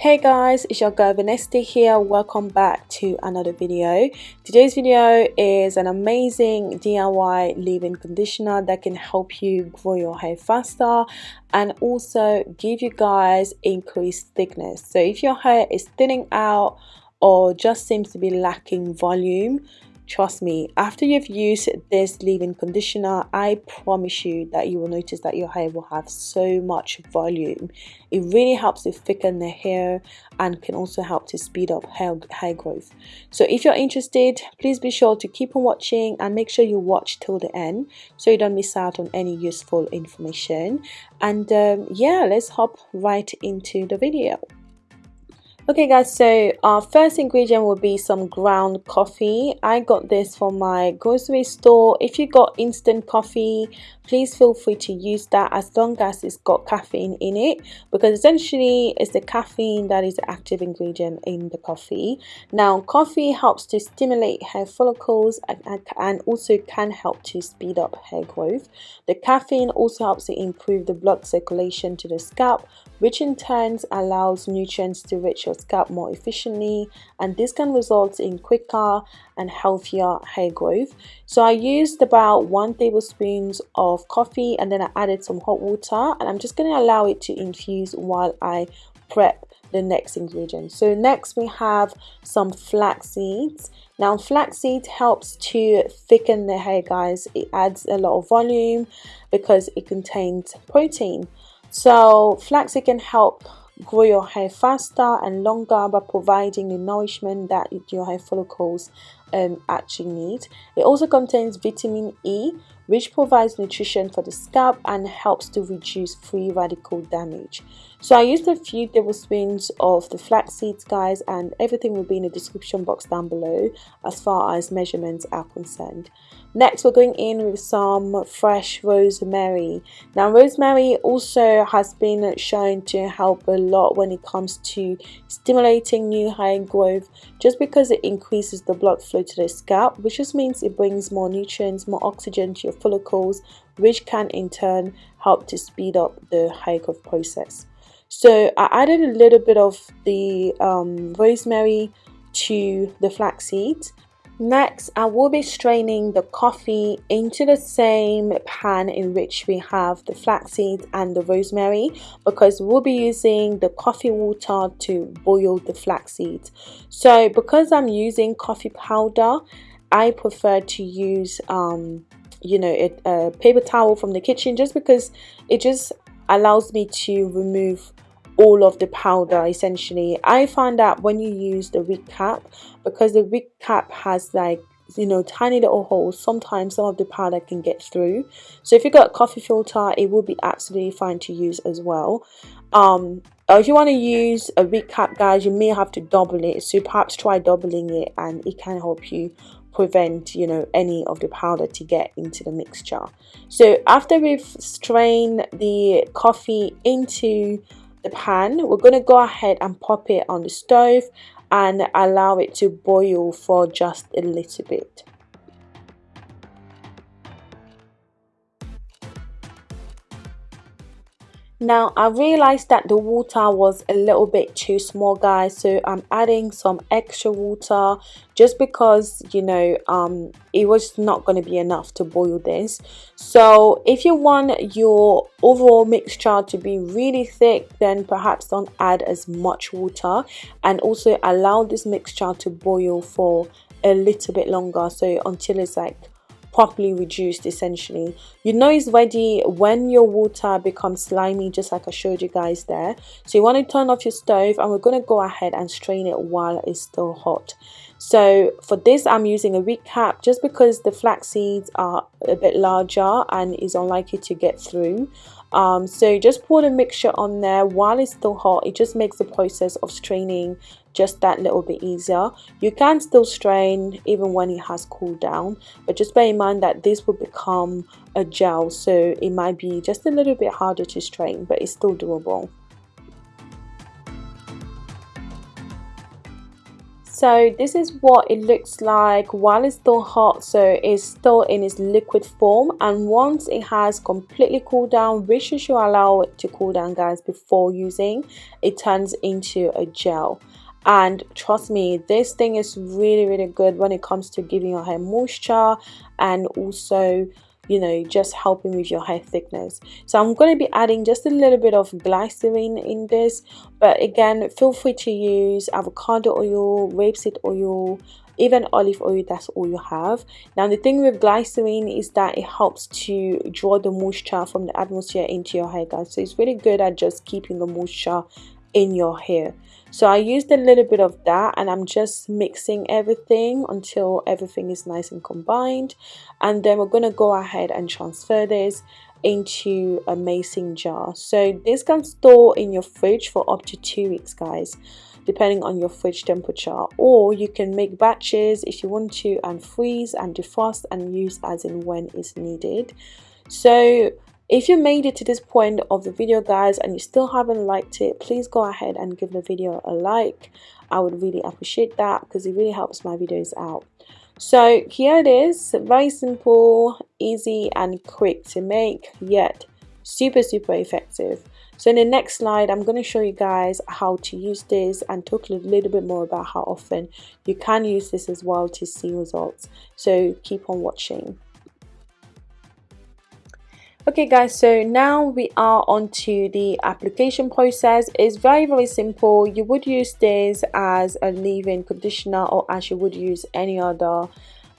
Hey guys, it's your girl Vanessa here. Welcome back to another video. Today's video is an amazing DIY leave-in conditioner that can help you grow your hair faster and also give you guys increased thickness. So if your hair is thinning out or just seems to be lacking volume, Trust me, after you've used this leave-in conditioner, I promise you that you will notice that your hair will have so much volume. It really helps to thicken the hair and can also help to speed up hair, hair growth. So if you're interested, please be sure to keep on watching and make sure you watch till the end so you don't miss out on any useful information. And um, yeah, let's hop right into the video. Okay guys, so our first ingredient will be some ground coffee. I got this from my grocery store. If you got instant coffee, please feel free to use that as long as it's got caffeine in it because essentially it's the caffeine that is the active ingredient in the coffee. Now coffee helps to stimulate hair follicles and, also can help to speed up hair growth. The caffeine also helps to improve the blood circulation to the scalp which in turn allows nutrients to reach your scalp more efficiently and this can result in quicker and healthier hair growth. So I used about one tablespoon of coffee and then I added some hot water and I'm just going to allow it to infuse while I prep the next ingredient. So next we have some flax seeds. Now flaxseed helps to thicken the hair guys. It adds a lot of volume because it contains protein. So flaxseed can help grow your hair faster and longer by providing the nourishment that your hair follicles um, actually need. It also contains vitamin E, which provides nutrition for the scalp and helps to reduce free radical damage. So I used a few tablespoons of the flax seeds guys and everything will be in the description box down below as far as measurements are concerned. Next we're going in with some fresh rosemary. Now rosemary also has been shown to help a lot when it comes to stimulating new hair growth just because it increases the blood flow to the scalp which just means it brings more nutrients, more oxygen to your follicles which can in turn help to speed up the hair growth process. So I added a little bit of the um, rosemary to the flaxseed. Next, I will be straining the coffee into the same pan in which we have the flaxseed and the rosemary because we'll be using the coffee water to boil the flaxseed. So because I'm using coffee powder, I prefer to use um, you know a, a paper towel from the kitchen just because it just allows me to remove all of the powder essentially. I find that when you use the wig cap because the wig cap has like you know tiny little holes sometimes some of the powder can get through. So if you got a coffee filter it will be absolutely fine to use as well. Um if you want to use a wig cap guys you may have to double it. So perhaps try doubling it and it can help you prevent you know any of the powder to get into the mixture. So after we've strained the coffee into the pan we're going to go ahead and pop it on the stove and allow it to boil for just a little bit Now I realized that the water was a little bit too small guys so I'm adding some extra water just because you know um, it was not going to be enough to boil this. So if you want your overall mixture to be really thick then perhaps don't add as much water and also allow this mixture to boil for a little bit longer so until it's like properly reduced essentially. You know it's ready when your water becomes slimy just like i showed you guys there. So you want to turn off your stove and we're going to go ahead and strain it while it's still hot. So for this i'm using a wig cap just because the flax seeds are a bit larger and is unlikely to get through um, so just pour the mixture on there. While it's still hot it just makes the process of straining just that little bit easier. You can still strain even when it has cooled down but just bear in mind that this will become a gel so it might be just a little bit harder to strain but it's still doable so this is what it looks like while it's still hot. So it's still in its liquid form. And once it has completely cooled down which you should allow it to cool down guys before using. It turns into a gel. And trust me this thing is really really good when it comes to giving your hair moisture and also you know just helping with your hair thickness. So i'm going to be adding just a little bit of glycerin in this but again feel free to use avocado oil rapeseed oil even olive oil that's all you have. Now the thing with glycerin is that it helps to draw the moisture from the atmosphere into your hair guys. So it's really good at just keeping the moisture in your hair. So I used a little bit of that and I'm just mixing everything until everything is nice and combined. And then we're going to go ahead and transfer this into a mason jar. So this can store in your fridge for up to two weeks guys depending on your fridge temperature. Or you can make batches if you want to and freeze and defrost and use as in when is needed. So if you made it to this point of the video guys and you still haven't liked it, please go ahead and give the video a like. I would really appreciate that because it really helps my videos out. So here it is, very simple, easy and quick to make yet super super effective. So in the next slide, I'm going to show you guys how to use this and talk a little bit more about how often you can use this as well to see results. So keep on watching okay guys so now we are on to the application process. It's very very simple. You would use this as a leave-in conditioner or as you would use any other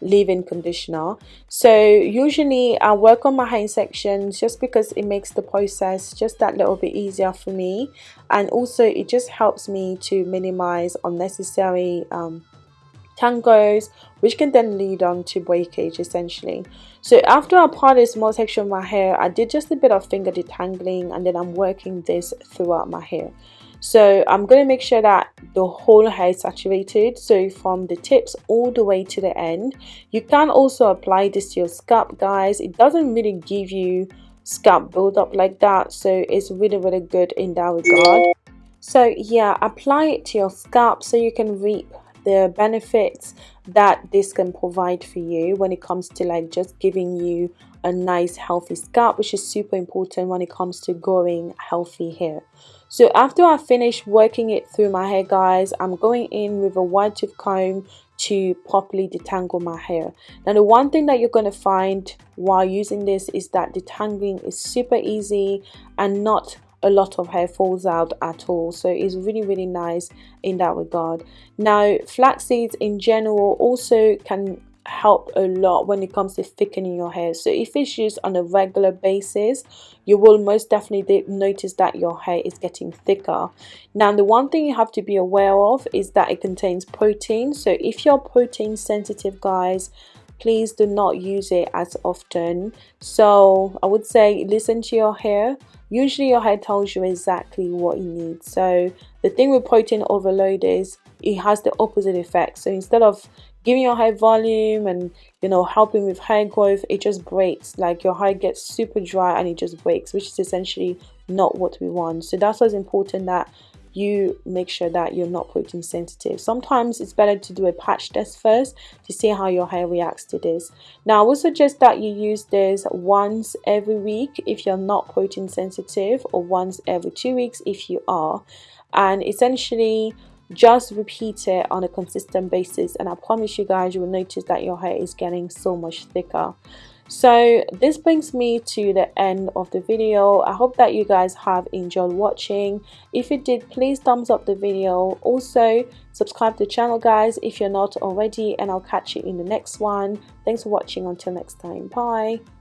leave-in conditioner. So usually I work on my hair sections just because it makes the process just that little bit easier for me. And also it just helps me to minimize unnecessary um, tangles which can then lead on to breakage essentially. So after I apply a small section of my hair I did just a bit of finger detangling and then I'm working this throughout my hair. So I'm going to make sure that the whole hair is saturated. So from the tips all the way to the end. You can also apply this to your scalp guys. It doesn't really give you scalp buildup like that so it's really really good in that regard. So yeah apply it to your scalp so you can reap the benefits that this can provide for you when it comes to like just giving you a nice healthy scalp which is super important when it comes to growing healthy hair. So after I finish working it through my hair guys I'm going in with a wide tooth comb to properly detangle my hair. Now the one thing that you're going to find while using this is that detangling is super easy and not a lot of hair falls out at all. So it's really really nice in that regard. Now flax seeds in general also can help a lot when it comes to thickening your hair. So if it's used on a regular basis you will most definitely notice that your hair is getting thicker. Now the one thing you have to be aware of is that it contains protein. So if you're protein sensitive guys please do not use it as often. So i would say listen to your hair. Usually your hair tells you exactly what you need. So the thing with protein overload is it has the opposite effect. So instead of giving your hair volume and you know helping with hair growth it just breaks. Like your hair gets super dry and it just breaks which is essentially not what we want. So that's what's important that you make sure that you're not protein sensitive. Sometimes it's better to do a patch test first to see how your hair reacts to this. Now i would suggest that you use this once every week if you're not protein sensitive or once every two weeks if you are. And essentially just repeat it on a consistent basis and i promise you guys you will notice that your hair is getting so much thicker. So this brings me to the end of the video. I hope that you guys have enjoyed watching. If you did please thumbs up the video. Also subscribe to the channel guys if you're not already and i'll catch you in the next one. Thanks for watching. Until next time. Bye